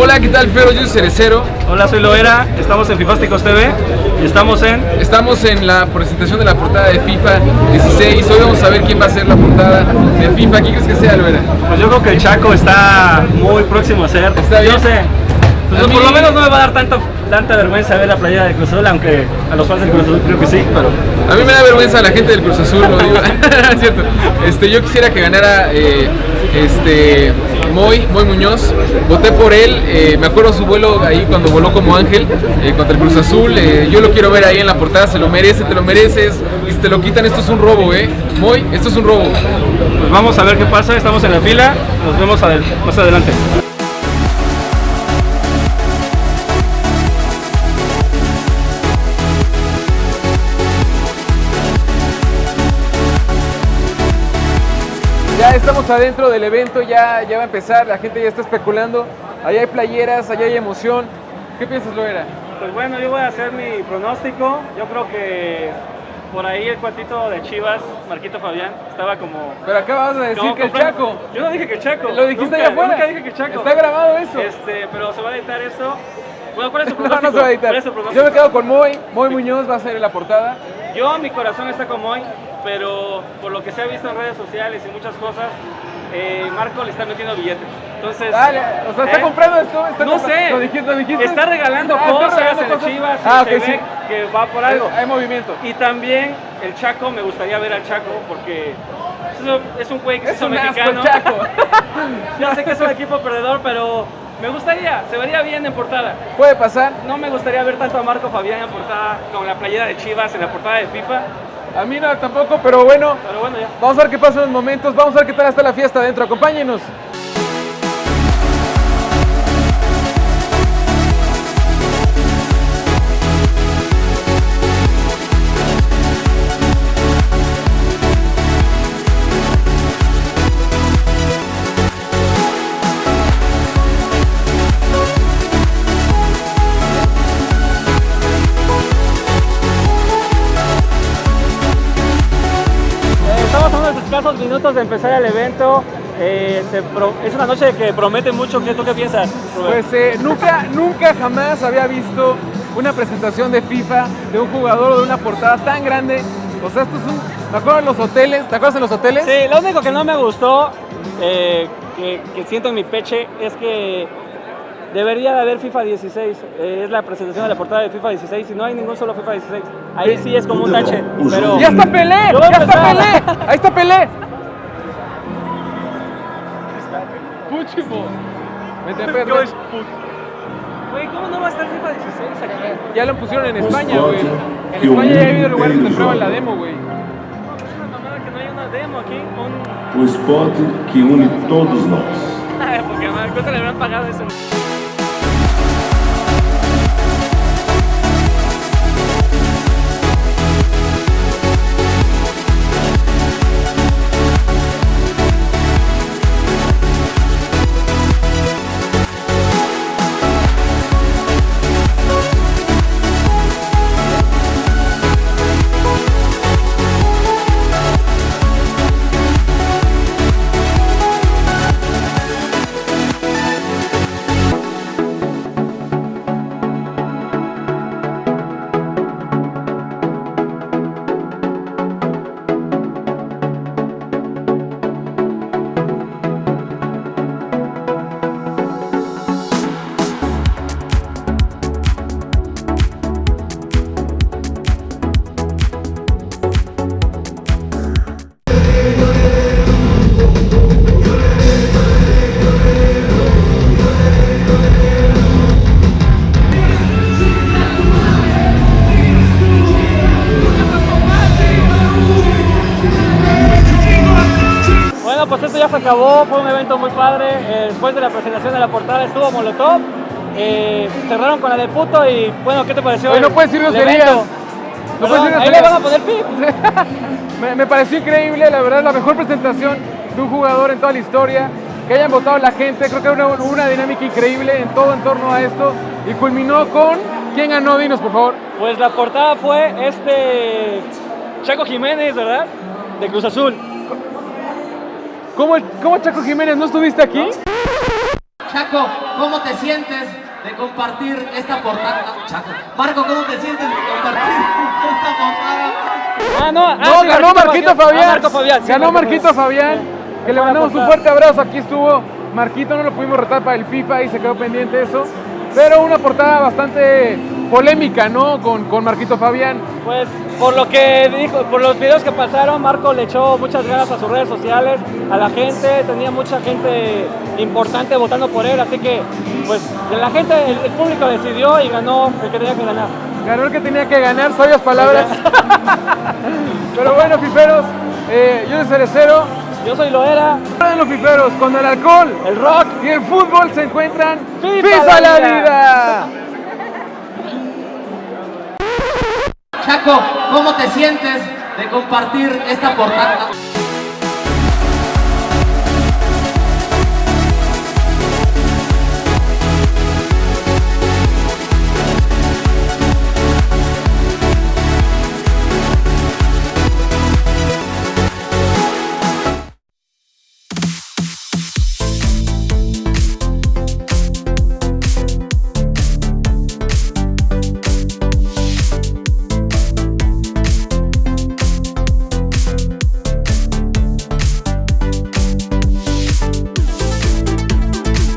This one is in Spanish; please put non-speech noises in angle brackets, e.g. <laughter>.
Hola, ¿qué tal, Fero? Yo soy Cerecero. Hola, soy Loera, estamos en Fifásticos TV y estamos en... Estamos en la presentación de la portada de FIFA 16. Hoy vamos a ver quién va a ser la portada de FIFA. ¿Quién crees que sea, Loera? Pues yo creo que el Chaco está muy próximo a ser. Está bien. Yo sé. Pues por lo menos no me va a dar tanto, tanta vergüenza ver la playa de Cruz Azul, aunque a los fans del Cruz Azul creo que sí, pero... A mí me da vergüenza la gente del Cruz Azul, lo digo. <laughs> Es cierto. Este, yo quisiera que ganara eh, este, Moy, Moy Muñoz. Voté por él. eh, me acuerdo su vuelo ahí cuando voló como ángel eh, contra el Cruz Azul. eh, yo lo quiero ver ahí en la portada. Se lo merece, te lo mereces. Y si te lo quitan, esto es un robo, ¿eh? Moy, esto es un robo. Pues vamos a ver qué pasa, estamos en la fila, nos vemos más adelante. Estamos adentro del evento, ya, ya va a empezar, la gente ya está especulando. Allá hay playeras, allá hay emoción. ¿Qué piensas, Loera? Pues bueno, yo voy a hacer mi pronóstico, yo creo que por ahí el cuatito de Chivas, Marquito Fabián, estaba como... Pero acabas de decir como que el Chaco. Yo no dije que el Chaco. Lo dijiste nunca, allá afuera. Nunca dije que Chaco. Está grabado eso. Este, pero se va a editar eso. Bueno, ¿cuál es <laughs> No, pronóstico? no se va a editar. Yo me quedo con Moy. Moy Muñoz va a ser en la portada. Yo, mi corazón está con Moy, pero por lo que se ha visto en redes sociales y muchas cosas, eh, Marco le está metiendo billete. Entonces, Dale, o sea, ¿está ¿eh? comprando esto? ¿Está No comprando- sé. ¿Lo dijiste? ¿Lo dijiste? Está regalando Ah, está cosas regalando en el cosas. Chivas y Ah, se ok, sí. ve que va por algo. Hay movimiento. Y también el Chaco, me gustaría ver al Chaco porque es- un güey que Es un asco mexicano. Chaco. <laughs> ya sé que es un equipo perdedor, pero me gustaría, se vería bien en portada. Puede pasar. No me gustaría ver tanto a Marco Fabián en portada con la playera de Chivas en la portada de FIFA, A mí no tampoco, pero bueno. pero bueno ya. Vamos a ver qué pasa en los momentos. Vamos a ver qué tal está la fiesta adentro. Acompáñenos. Minutos de empezar el evento. Eh, pro- es una noche que promete mucho. ¿Qué, ¿Tú qué piensas? Rubén? Pues eh, nunca, nunca jamás había visto una presentación de FIFA de un jugador o de una portada tan grande. O sea, esto es un. Me acuerdo en los hoteles. ¿Te acuerdas en los hoteles? Sí, lo único que no me gustó, eh, que, que siento en mi peche, es que debería de haber FIFA 16. Eh, es la presentación de la portada de FIFA 16 y no hay ningún solo FIFA 16. Ahí sí es como un tache, pero... ¡Ya está Pelé! ¡Ya está. Pelé! ¡Ahí está Pelé! Puchimo. Vente, vente. Güey, ¿cómo no va a estar FIFA 16 aquí? Ya lo pusieron en Pues, España, güey. En España ya ha habido lugares donde prueban la demo, güey. No, es una mamada que no hay una demo aquí. Un... O esporte que une todos nós. Ay, <laughs> porque madre, ¿cuánto le habrán pagado eso? Ya se acabó, fue un evento muy padre. Eh, después de la presentación de la portada estuvo Molotov. Eh, cerraron con la de puto y bueno, ¿qué te pareció? Oye, no puedes el groserías. No puedes decir ahí le van a poner pip. <laughs> Me, me pareció increíble, la verdad, la mejor presentación de un jugador en toda la historia. Que hayan votado la gente, creo que una, una dinámica increíble en todo en torno a esto. Y culminó con. ¿Quién ganó? Dinos, por favor. Pues la portada fue este Chaco Jiménez, ¿verdad? De Cruz Azul. ¿Cómo, cómo Chaco Jiménez? ¿No estuviste aquí? Chaco, ¿cómo te sientes de compartir esta portada? Chaco. Marco, ¿cómo te sientes de compartir esta portada? Ah, no, ah, No, sí, ganó Marquito Fabián. Ah, Marco Fabián, sí, ganó Marco Marquito Fabián. Que le mandamos un fuerte abrazo. Aquí estuvo Marquito, no lo pudimos retar para el FIFA y se quedó pendiente eso. Pero una portada bastante polémica, ¿no? Con, con Marquito Fabián. Pues por lo que dijo, por los videos que pasaron, Marco le echó muchas ganas a sus redes sociales, a la gente, tenía mucha gente importante votando por él, así que pues la gente, el, el público decidió y ganó el que tenía que ganar. Ganó el que tenía que ganar, sabias palabras. <laughs> Pero bueno, fiferos, eh, yo soy Cerecero. Yo soy Loera, los fiferos, con el alcohol el rock. y el fútbol se encuentran. ¡Viva ¡Viva la vida! Chaco, ¿cómo te sientes de compartir esta portada?